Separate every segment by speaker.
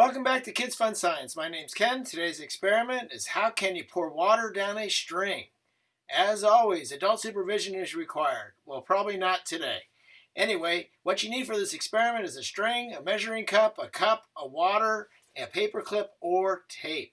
Speaker 1: Welcome back to Kids Fun Science. My name's Ken. Today's experiment is how can you pour water down a string? As always, adult supervision is required. Well, probably not today. Anyway, what you need for this experiment is a string, a measuring cup, a cup, a water, a paper clip, or tape.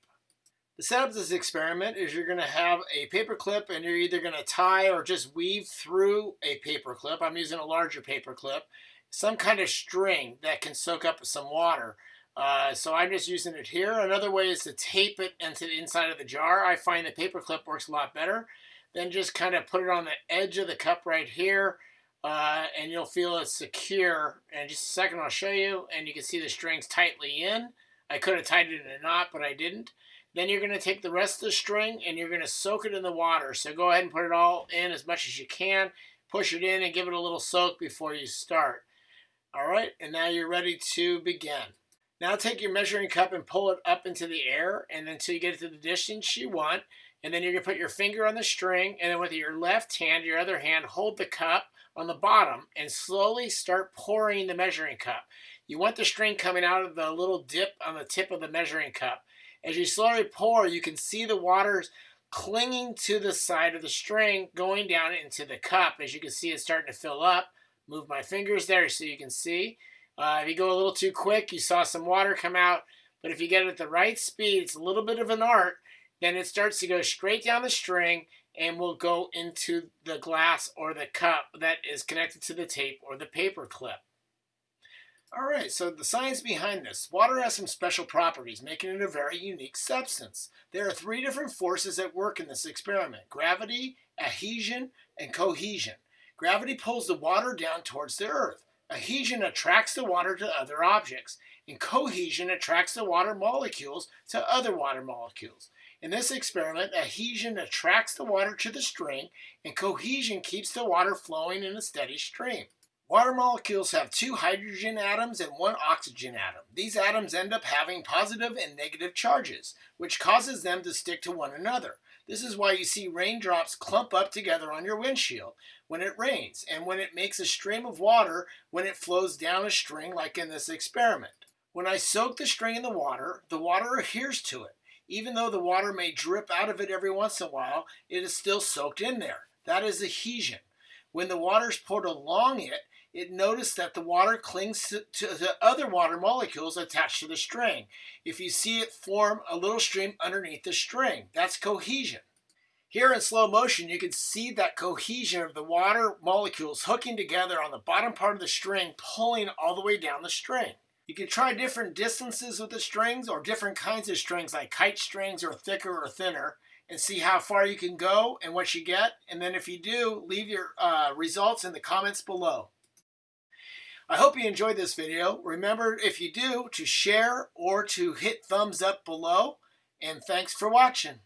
Speaker 1: The setup of this experiment is you're going to have a paper clip and you're either going to tie or just weave through a paper clip. I'm using a larger paper clip. Some kind of string that can soak up some water. Uh, so I'm just using it here. Another way is to tape it into the inside of the jar. I find the paper clip works a lot better. Then just kind of put it on the edge of the cup right here. Uh, and you'll feel it secure. And just a second, I'll show you. And you can see the strings tightly in. I could have tied it in a knot, but I didn't. Then you're going to take the rest of the string and you're going to soak it in the water. So go ahead and put it all in as much as you can. Push it in and give it a little soak before you start. All right, and now you're ready to begin. Now take your measuring cup and pull it up into the air and until you get it to the distance you want. And then you're going to put your finger on the string and then with your left hand, your other hand, hold the cup on the bottom and slowly start pouring the measuring cup. You want the string coming out of the little dip on the tip of the measuring cup. As you slowly pour, you can see the water's clinging to the side of the string going down into the cup. As you can see, it's starting to fill up. Move my fingers there so you can see. Uh, if you go a little too quick, you saw some water come out. But if you get it at the right speed, it's a little bit of an art, then it starts to go straight down the string and will go into the glass or the cup that is connected to the tape or the paper clip. All right, so the science behind this. Water has some special properties, making it a very unique substance. There are three different forces at work in this experiment. Gravity, adhesion, and cohesion. Gravity pulls the water down towards the earth. Adhesion attracts the water to other objects, and cohesion attracts the water molecules to other water molecules. In this experiment, adhesion attracts the water to the string, and cohesion keeps the water flowing in a steady stream. Water molecules have two hydrogen atoms and one oxygen atom. These atoms end up having positive and negative charges, which causes them to stick to one another. This is why you see raindrops clump up together on your windshield when it rains, and when it makes a stream of water when it flows down a string like in this experiment. When I soak the string in the water, the water adheres to it. Even though the water may drip out of it every once in a while, it is still soaked in there. That is adhesion. When the water is poured along it, it noticed that the water clings to, the other water molecules attached to the string. If you see it form a little stream underneath the string, that's cohesion. Here in slow motion, you can see that cohesion of the water molecules hooking together on the bottom part of the string, pulling all the way down the string. You can try different distances with the strings or different kinds of strings like kite strings or thicker or thinner and see how far you can go and what you get. And then if you do, leave your uh, results in the comments below. I hope you enjoyed this video. Remember, if you do, to share or to hit thumbs up below. And thanks for watching.